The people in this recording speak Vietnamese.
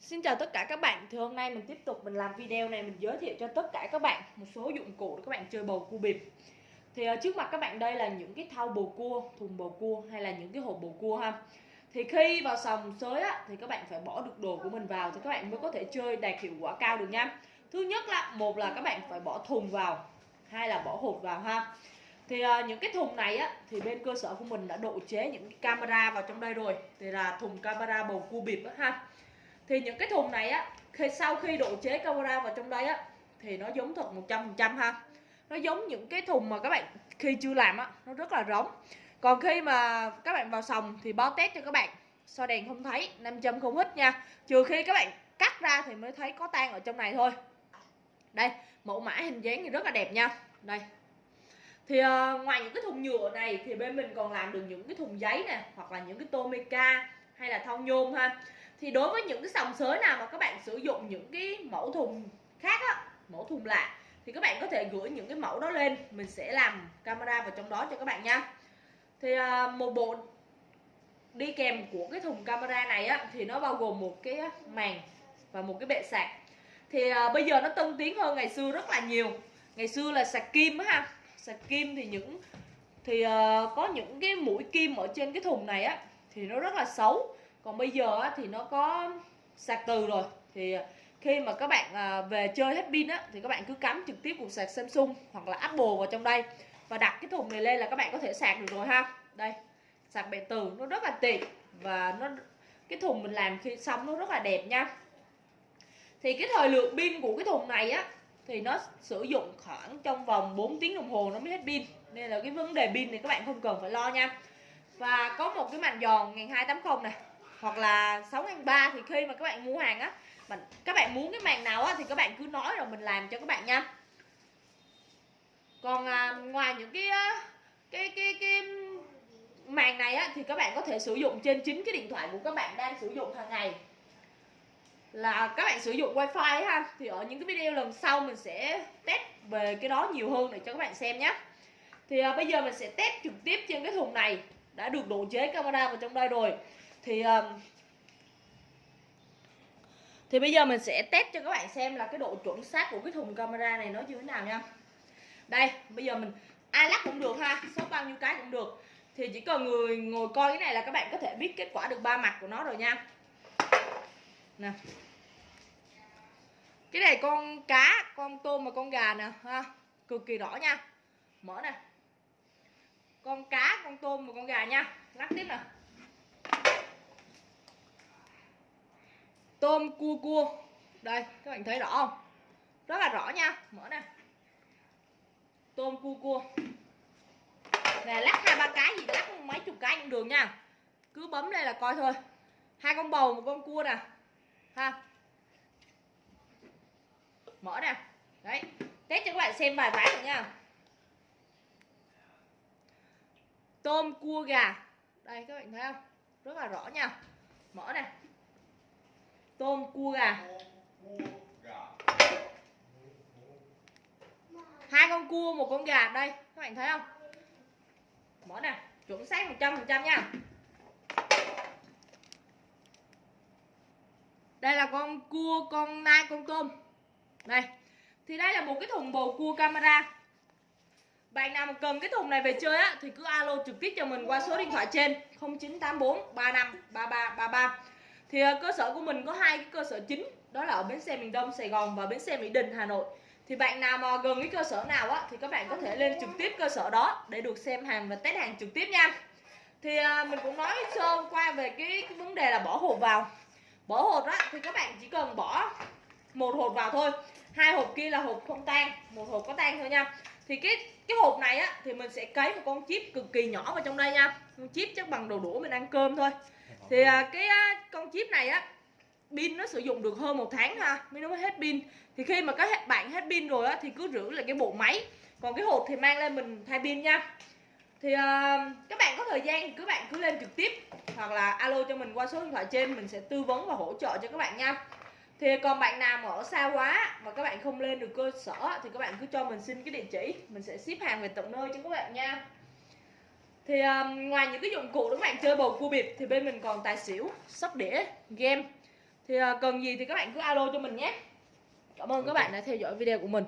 Xin chào tất cả các bạn. Thì hôm nay mình tiếp tục mình làm video này Mình giới thiệu cho tất cả các bạn Một số dụng cụ để các bạn chơi bầu cua bịp. Thì uh, trước mặt các bạn đây là những cái thau bầu cua Thùng bầu cua hay là những cái hộp bầu cua ha. Thì khi vào sòng sới á Thì các bạn phải bỏ được đồ của mình vào Thì các bạn mới có thể chơi đạt hiệu quả cao được nha. Thứ nhất là một là các bạn phải bỏ thùng vào Hai là bỏ hộp vào ha. Thì uh, những cái thùng này á thì bên cơ sở của mình đã độ chế những cái camera vào trong đây rồi. Thì là thùng camera bầu cua bịp á ha thì những cái thùng này á khi sau khi độ chế camera vào trong đây á thì nó giống thật 100% ha. Nó giống những cái thùng mà các bạn khi chưa làm á nó rất là rỗng. Còn khi mà các bạn vào sòng thì báo test cho các bạn. Soi đèn không thấy nam châm không hít nha. Trừ khi các bạn cắt ra thì mới thấy có tan ở trong này thôi. Đây mẫu mã hình dáng thì rất là đẹp nha. Đây. Thì uh, ngoài những cái thùng nhựa này thì bên mình còn làm được những cái thùng giấy nè hoặc là những cái tomica hay là thau nhôm ha thì đối với những cái sòng sới nào mà các bạn sử dụng những cái mẫu thùng khác á, mẫu thùng lạ, thì các bạn có thể gửi những cái mẫu đó lên. Mình sẽ làm camera vào trong đó cho các bạn nha. Thì à, một bộ đi kèm của cái thùng camera này á, thì nó bao gồm một cái màn và một cái bệ sạc. Thì à, bây giờ nó tân tiến hơn ngày xưa rất là nhiều. Ngày xưa là sạc kim á ha. Sạc kim thì những, thì à, có những cái mũi kim ở trên cái thùng này á, thì nó rất là xấu còn bây giờ á, thì nó có sạc từ rồi. Thì à, khi mà các bạn à, về chơi hết pin á thì các bạn cứ cắm trực tiếp cục sạc Samsung hoặc là Apple vào trong đây và đặt cái thùng này lên là các bạn có thể sạc được rồi ha. Đây sạc bệ từ nó rất là tiện và nó cái thùng mình làm khi xong nó rất là đẹp nha. Thì cái thời lượng pin của cái thùng này á thì nó sử dụng khoảng trong vòng 4 tiếng đồng hồ nó mới hết pin. Nên là cái vấn đề pin thì các bạn không cần phải lo nha. Và có một cái màn giòn 1280 này hoặc là 6 ngàn 3 thì khi mà các bạn mua hàng á mình các bạn muốn cái màn nào á thì các bạn cứ nói rồi mình làm cho các bạn nha. Còn à, ngoài những cái cái cái cái màn này á thì các bạn có thể sử dụng trên chính cái điện thoại của các bạn đang sử dụng hàng ngày. Là các bạn sử dụng wifi ha thì ở những cái video lần sau mình sẽ test về cái đó nhiều hơn để cho các bạn xem nhé thì à, bây giờ mình sẽ test trực tiếp trên cái thùng này đã được độ chế camera vào trong đây rồi thì um, thì bây giờ mình sẽ test cho các bạn xem là cái độ chuẩn xác của cái thùng camera này nó như thế nào nha. Đây bây giờ mình ai lắc cũng được ha số bao nhiêu cái cũng được. Thì chỉ cần người ngồi coi cái này là các bạn có thể biết kết quả được ba mặt của nó rồi nha. Nè. Cái này con cá con tôm và con gà nè ha cực kỳ rõ nha. Mở nè. Con cá con tôm và con gà nha. Lắc tiếp nè. Tôm cua cua. Đây, các bạn thấy rõ không? Rất là rõ nha. Mở nè. Tôm cua cua. Nè, lắc hai ba cái gì? Lắc mấy chục cái cũng được nha. Cứ bấm đây là coi thôi. Hai con bầu, một con cua nè. Ha. Mở nè. Đấy. Test cho các bạn xem vài ván rồi nha. Tôm cua gà. Đây, các bạn thấy không? Rất là rõ nha. Mở nè tôm cua gà. Hai con cua, một con gà. Đây, các bạn thấy không? Mở nè, chuẩn xác 100 phần trăm nha. Đây là con cua, con nai, con tôm. Đây. Thì đây là một cái thùng bầu cua camera. Bạn nào mà cần cái thùng này về chơi á, thì cứ alo trực tiếp cho mình qua số điện thoại trên. 0984 35 33 33 thì à, cơ sở của mình có hai cái cơ sở chính đó là ở bến xe miền Đông Sài Gòn và bến xe Mỹ Đình Hà Nội. Thì bạn nào mà gần cái cơ sở nào á thì các bạn có thể lên trực tiếp cơ sở đó để được xem hàng và test hàng trực tiếp nha. Thì à, mình cũng nói sơ qua về cái, cái vấn đề là bỏ hộp vào. Bỏ hộp á thì các bạn chỉ cần bỏ một hộp vào thôi. Hai hộp kia là hộp không tan một hộp có tan thôi nha. Thì cái cái hộp này á thì mình sẽ cấy một con chip cực kỳ nhỏ vào trong đây nha. Con chip chắc bằng đầu đũa mình ăn cơm thôi thì à, cái à, con chip này á pin nó sử dụng được hơn một tháng ha mới nó mới hết pin. Thì khi mà các bạn hết pin rồi á thì cứ rửa lại cái bộ máy. Còn cái hộp thì mang lên mình thay pin nha. Thì uh, các bạn có thời gian thì các bạn cứ lên trực tiếp hoặc là alo cho mình qua số điện thoại trên mình sẽ tư vấn và hỗ trợ cho các bạn nha. Thì còn bạn nào mà ở xa quá và các bạn không lên được cơ sở thì các bạn cứ cho mình xin cái địa chỉ. Mình sẽ ship hàng về tận nơi cho các bạn nha thì um, ngoài những cái dụng cụ để các bạn? Chơi bầu cua bịp thì bên mình còn tài xỉu sóc đĩa game. Thì uh, cần gì thì các bạn cứ alo cho mình nhé. Cảm ơn các bạn đã theo dõi video của mình